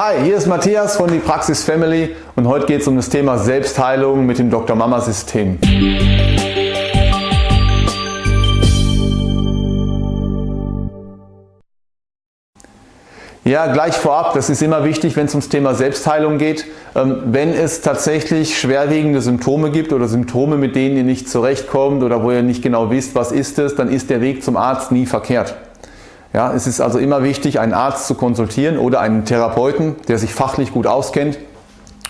Hi, hier ist Matthias von die Praxis Family und heute geht es um das Thema Selbstheilung mit dem Dr. Mama System. Ja, gleich vorab, das ist immer wichtig, wenn es ums Thema Selbstheilung geht. Ähm, wenn es tatsächlich schwerwiegende Symptome gibt oder Symptome, mit denen ihr nicht zurechtkommt oder wo ihr nicht genau wisst, was ist es, dann ist der Weg zum Arzt nie verkehrt. Ja, es ist also immer wichtig, einen Arzt zu konsultieren oder einen Therapeuten, der sich fachlich gut auskennt,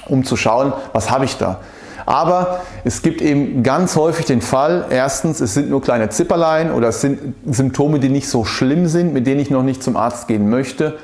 um zu schauen, was habe ich da. Aber es gibt eben ganz häufig den Fall, erstens, es sind nur kleine Zipperlein oder es sind Symptome, die nicht so schlimm sind, mit denen ich noch nicht zum Arzt gehen möchte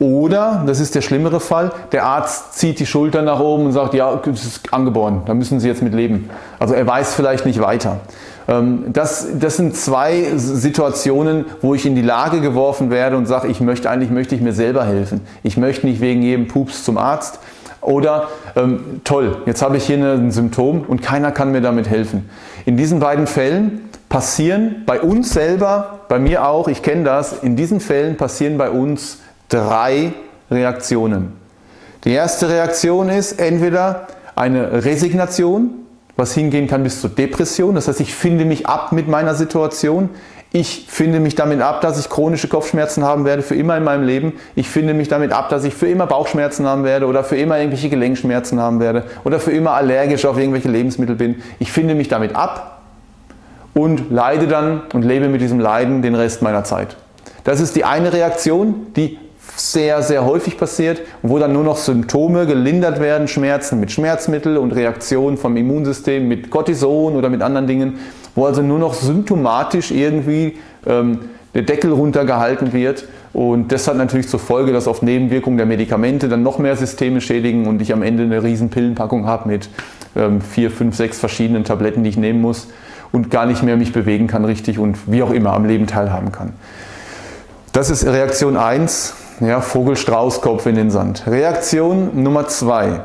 oder, das ist der schlimmere Fall, der Arzt zieht die Schultern nach oben und sagt, ja, das ist angeboren, da müssen Sie jetzt mit leben. Also er weiß vielleicht nicht weiter. Ähm, das, das sind zwei Situationen, wo ich in die Lage geworfen werde und sage, ich möchte eigentlich möchte ich mir selber helfen. Ich möchte nicht wegen jedem Pups zum Arzt. Oder ähm, toll, jetzt habe ich hier ein Symptom und keiner kann mir damit helfen. In diesen beiden Fällen passieren bei uns selber, bei mir auch, ich kenne das, in diesen Fällen passieren bei uns drei Reaktionen. Die erste Reaktion ist entweder eine Resignation, was hingehen kann bis zur Depression. Das heißt, ich finde mich ab mit meiner Situation. Ich finde mich damit ab, dass ich chronische Kopfschmerzen haben werde für immer in meinem Leben. Ich finde mich damit ab, dass ich für immer Bauchschmerzen haben werde oder für immer irgendwelche Gelenkschmerzen haben werde oder für immer allergisch auf irgendwelche Lebensmittel bin. Ich finde mich damit ab und leide dann und lebe mit diesem Leiden den Rest meiner Zeit. Das ist die eine Reaktion, die sehr, sehr häufig passiert wo dann nur noch Symptome gelindert werden, Schmerzen mit Schmerzmittel und Reaktionen vom Immunsystem mit Cortison oder mit anderen Dingen, wo also nur noch symptomatisch irgendwie ähm, der Deckel runtergehalten wird und das hat natürlich zur Folge, dass oft Nebenwirkungen der Medikamente dann noch mehr Systeme schädigen und ich am Ende eine riesen Pillenpackung habe mit ähm, vier, fünf, sechs verschiedenen Tabletten, die ich nehmen muss und gar nicht mehr mich bewegen kann richtig und wie auch immer am Leben teilhaben kann. Das ist Reaktion 1 ja, Vogel-Straußkopf in den Sand. Reaktion Nummer zwei.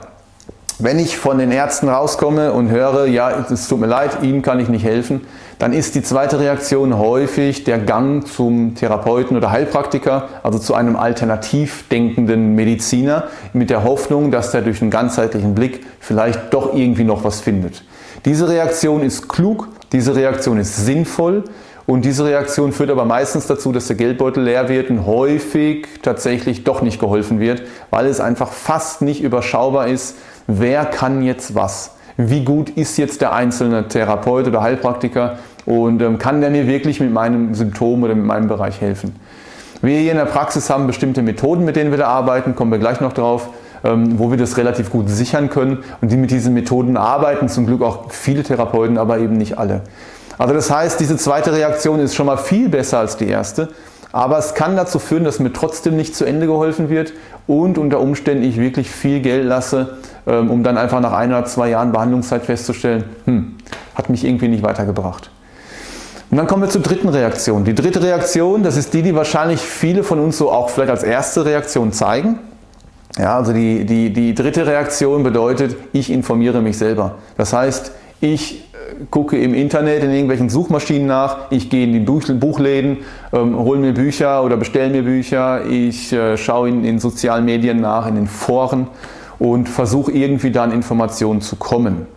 Wenn ich von den Ärzten rauskomme und höre, ja, es tut mir leid, Ihnen kann ich nicht helfen, dann ist die zweite Reaktion häufig der Gang zum Therapeuten oder Heilpraktiker, also zu einem alternativ denkenden Mediziner, mit der Hoffnung, dass der durch einen ganzheitlichen Blick vielleicht doch irgendwie noch was findet. Diese Reaktion ist klug, diese Reaktion ist sinnvoll und diese Reaktion führt aber meistens dazu, dass der Geldbeutel leer wird und häufig tatsächlich doch nicht geholfen wird, weil es einfach fast nicht überschaubar ist, wer kann jetzt was. Wie gut ist jetzt der einzelne Therapeut oder Heilpraktiker und ähm, kann der mir wirklich mit meinem Symptom oder mit meinem Bereich helfen. Wir hier in der Praxis haben bestimmte Methoden, mit denen wir da arbeiten, kommen wir gleich noch drauf, ähm, wo wir das relativ gut sichern können und die mit diesen Methoden arbeiten, zum Glück auch viele Therapeuten, aber eben nicht alle. Also das heißt, diese zweite Reaktion ist schon mal viel besser als die erste, aber es kann dazu führen, dass mir trotzdem nicht zu Ende geholfen wird und unter Umständen ich wirklich viel Geld lasse, ähm, um dann einfach nach ein oder zwei Jahren Behandlungszeit festzustellen, hm, hat mich irgendwie nicht weitergebracht. Und dann kommen wir zur dritten Reaktion. Die dritte Reaktion, das ist die, die wahrscheinlich viele von uns so auch vielleicht als erste Reaktion zeigen. Ja, also die, die, die dritte Reaktion bedeutet, ich informiere mich selber. Das heißt, ich gucke im Internet in irgendwelchen Suchmaschinen nach, ich gehe in die Buchläden, ähm, hole mir Bücher oder bestelle mir Bücher, ich äh, schaue in, in sozialen Medien nach, in den Foren und versuche irgendwie dann Informationen zu kommen.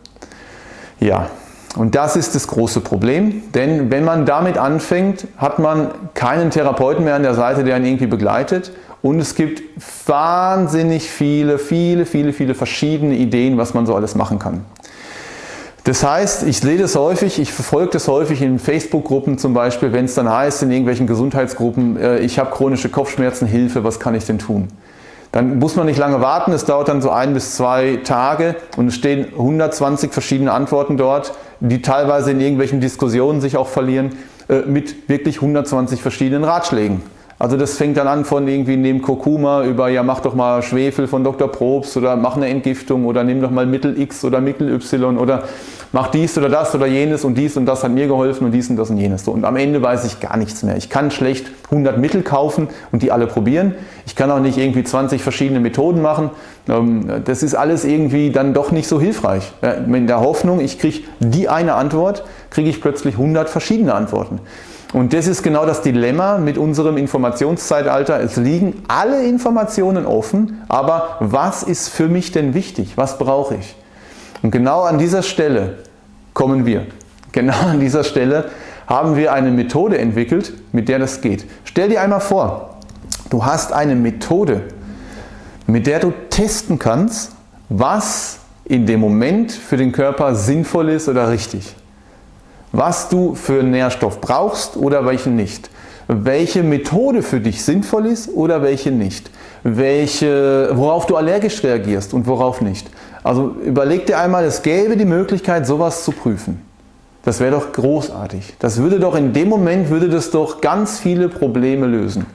Ja, und das ist das große Problem, denn wenn man damit anfängt, hat man keinen Therapeuten mehr an der Seite, der ihn irgendwie begleitet und es gibt wahnsinnig viele, viele, viele, viele verschiedene Ideen, was man so alles machen kann. Das heißt, ich sehe das häufig, ich verfolge das häufig in Facebook-Gruppen zum Beispiel, wenn es dann heißt in irgendwelchen Gesundheitsgruppen, äh, ich habe chronische Kopfschmerzen, Hilfe, was kann ich denn tun? Dann muss man nicht lange warten, es dauert dann so ein bis zwei Tage und es stehen 120 verschiedene Antworten dort, die teilweise in irgendwelchen Diskussionen sich auch verlieren, äh, mit wirklich 120 verschiedenen Ratschlägen. Also das fängt dann an von irgendwie nehmen Kurkuma über, ja mach doch mal Schwefel von Dr. Probst oder mach eine Entgiftung oder nimm doch mal Mittel X oder Mittel Y oder mach dies oder das oder jenes und dies und das hat mir geholfen und dies und das und jenes. Und am Ende weiß ich gar nichts mehr. Ich kann schlecht 100 Mittel kaufen und die alle probieren. Ich kann auch nicht irgendwie 20 verschiedene Methoden machen. Ähm, das ist alles irgendwie dann doch nicht so hilfreich. In der Hoffnung, ich kriege die eine Antwort, kriege ich plötzlich 100 verschiedene Antworten. Und das ist genau das Dilemma mit unserem Informationszeitalter. Es liegen alle Informationen offen, aber was ist für mich denn wichtig? Was brauche ich? Und genau an dieser Stelle kommen wir. Genau an dieser Stelle haben wir eine Methode entwickelt, mit der das geht. Stell dir einmal vor, du hast eine Methode, mit der du testen kannst, was in dem Moment für den Körper sinnvoll ist oder richtig was du für Nährstoff brauchst oder welchen nicht, welche Methode für dich sinnvoll ist oder welche nicht, welche, worauf du allergisch reagierst und worauf nicht. Also überleg dir einmal, es gäbe die Möglichkeit sowas zu prüfen. Das wäre doch großartig. Das würde doch in dem Moment, würde das doch ganz viele Probleme lösen.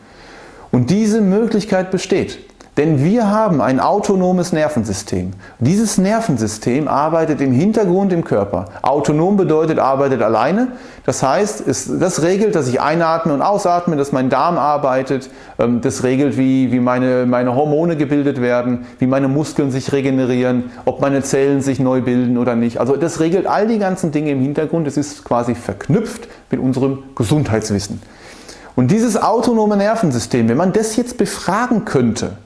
Und diese Möglichkeit besteht. Denn wir haben ein autonomes Nervensystem. Dieses Nervensystem arbeitet im Hintergrund im Körper. Autonom bedeutet, arbeitet alleine. Das heißt, es, das regelt, dass ich einatme und ausatme, dass mein Darm arbeitet. Ähm, das regelt, wie, wie meine, meine Hormone gebildet werden, wie meine Muskeln sich regenerieren, ob meine Zellen sich neu bilden oder nicht. Also das regelt all die ganzen Dinge im Hintergrund. Es ist quasi verknüpft mit unserem Gesundheitswissen. Und dieses autonome Nervensystem, wenn man das jetzt befragen könnte,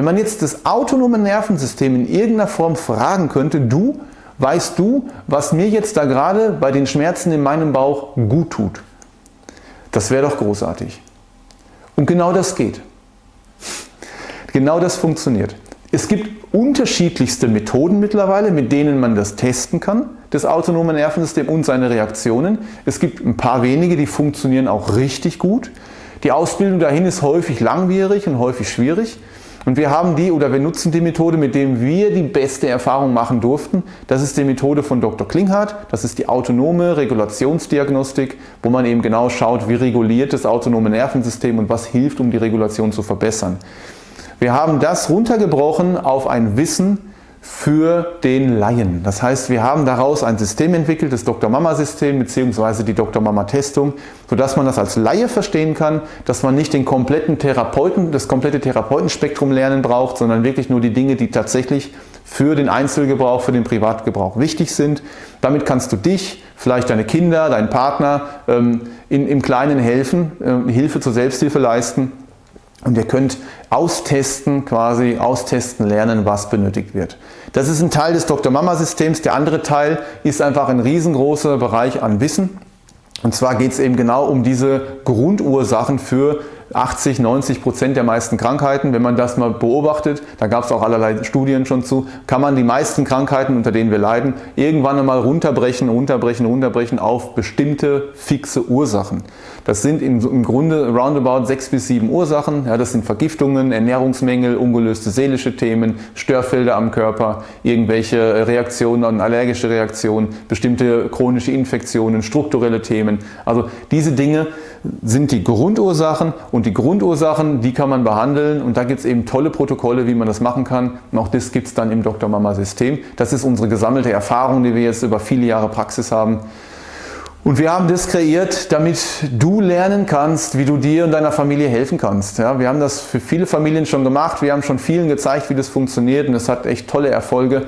wenn man jetzt das autonome Nervensystem in irgendeiner Form fragen könnte, du, weißt du, was mir jetzt da gerade bei den Schmerzen in meinem Bauch gut tut? Das wäre doch großartig. Und genau das geht. Genau das funktioniert. Es gibt unterschiedlichste Methoden mittlerweile, mit denen man das testen kann, das autonome Nervensystem und seine Reaktionen. Es gibt ein paar wenige, die funktionieren auch richtig gut. Die Ausbildung dahin ist häufig langwierig und häufig schwierig. Und wir haben die oder wir nutzen die Methode, mit der wir die beste Erfahrung machen durften. Das ist die Methode von Dr. Klinghardt. Das ist die autonome Regulationsdiagnostik, wo man eben genau schaut, wie reguliert das autonome Nervensystem und was hilft, um die Regulation zu verbessern. Wir haben das runtergebrochen auf ein Wissen, für den Laien. Das heißt, wir haben daraus ein System entwickelt, das Dr. Mama System bzw. die Dr. Mama Testung, sodass man das als Laie verstehen kann, dass man nicht den kompletten Therapeuten, das komplette Therapeutenspektrum lernen braucht, sondern wirklich nur die Dinge, die tatsächlich für den Einzelgebrauch, für den Privatgebrauch wichtig sind. Damit kannst du dich, vielleicht deine Kinder, deinen Partner ähm, in, im Kleinen helfen, äh, Hilfe zur Selbsthilfe leisten und ihr könnt austesten, quasi austesten lernen, was benötigt wird. Das ist ein Teil des Dr. Mama Systems. Der andere Teil ist einfach ein riesengroßer Bereich an Wissen. Und zwar geht es eben genau um diese Grundursachen für 80, 90 Prozent der meisten Krankheiten, wenn man das mal beobachtet, da gab es auch allerlei Studien schon zu, kann man die meisten Krankheiten, unter denen wir leiden, irgendwann einmal runterbrechen, runterbrechen, runterbrechen auf bestimmte fixe Ursachen. Das sind im, Grunde roundabout sechs bis sieben Ursachen. Ja, das sind Vergiftungen, Ernährungsmängel, ungelöste seelische Themen, Störfelder am Körper, irgendwelche Reaktionen, allergische Reaktionen, bestimmte chronische Infektionen, strukturelle Themen. Also diese Dinge sind die Grundursachen und die Grundursachen, die kann man behandeln und da gibt es eben tolle Protokolle, wie man das machen kann und auch das gibt es dann im Dr. Mama System. Das ist unsere gesammelte Erfahrung, die wir jetzt über viele Jahre Praxis haben. Und wir haben das kreiert, damit du lernen kannst, wie du dir und deiner Familie helfen kannst. Ja, wir haben das für viele Familien schon gemacht, wir haben schon vielen gezeigt, wie das funktioniert und es hat echt tolle Erfolge.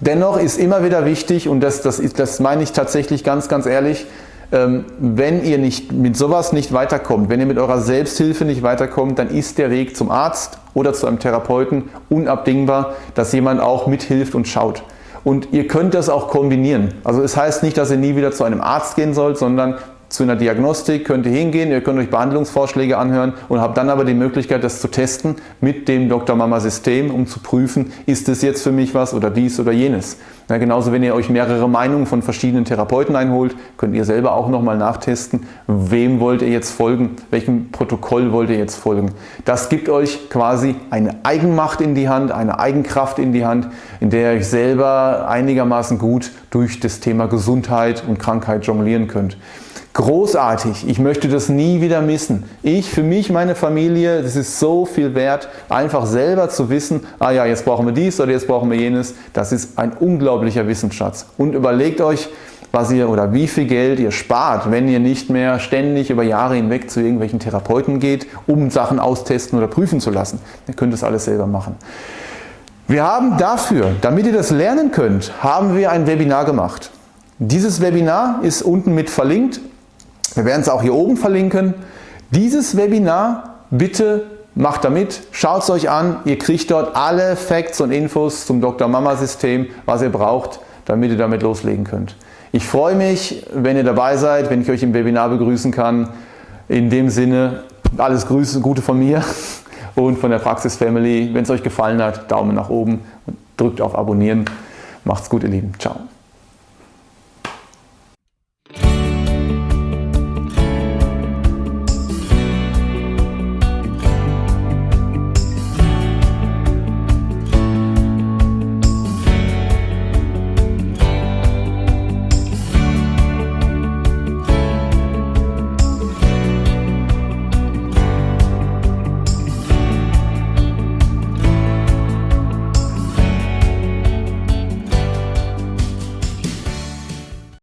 Dennoch ist immer wieder wichtig, und das, das, das meine ich tatsächlich ganz, ganz ehrlich, wenn ihr nicht mit sowas nicht weiterkommt, wenn ihr mit eurer Selbsthilfe nicht weiterkommt, dann ist der Weg zum Arzt oder zu einem Therapeuten unabdingbar, dass jemand auch mithilft und schaut. Und ihr könnt das auch kombinieren. Also es heißt nicht, dass ihr nie wieder zu einem Arzt gehen sollt, sondern zu einer Diagnostik könnt ihr hingehen, ihr könnt euch Behandlungsvorschläge anhören und habt dann aber die Möglichkeit, das zu testen mit dem Dr. Mama System, um zu prüfen, ist es jetzt für mich was oder dies oder jenes. Ja, genauso, wenn ihr euch mehrere Meinungen von verschiedenen Therapeuten einholt, könnt ihr selber auch nochmal nachtesten, wem wollt ihr jetzt folgen, welchem Protokoll wollt ihr jetzt folgen. Das gibt euch quasi eine Eigenmacht in die Hand, eine Eigenkraft in die Hand, in der ihr euch selber einigermaßen gut durch das Thema Gesundheit und Krankheit jonglieren könnt. Großartig, ich möchte das nie wieder missen. Ich, für mich, meine Familie, das ist so viel wert, einfach selber zu wissen, ah ja, jetzt brauchen wir dies oder jetzt brauchen wir jenes. Das ist ein unglaublicher Wissensschatz. Und überlegt euch, was ihr oder wie viel Geld ihr spart, wenn ihr nicht mehr ständig über Jahre hinweg zu irgendwelchen Therapeuten geht, um Sachen austesten oder prüfen zu lassen. Ihr könnt das alles selber machen. Wir haben dafür, damit ihr das lernen könnt, haben wir ein Webinar gemacht. Dieses Webinar ist unten mit verlinkt Wir werden es auch hier oben verlinken. Dieses Webinar bitte macht damit, schaut es euch an, ihr kriegt dort alle Facts und Infos zum Dr. Mama System, was ihr braucht, damit ihr damit loslegen könnt. Ich freue mich, wenn ihr dabei seid, wenn ich euch im Webinar begrüßen kann. In dem Sinne, alles Grüße, Gute von mir und von der Praxis Family. Wenn es euch gefallen hat, Daumen nach oben und drückt auf Abonnieren. Macht's gut, ihr Lieben. Ciao.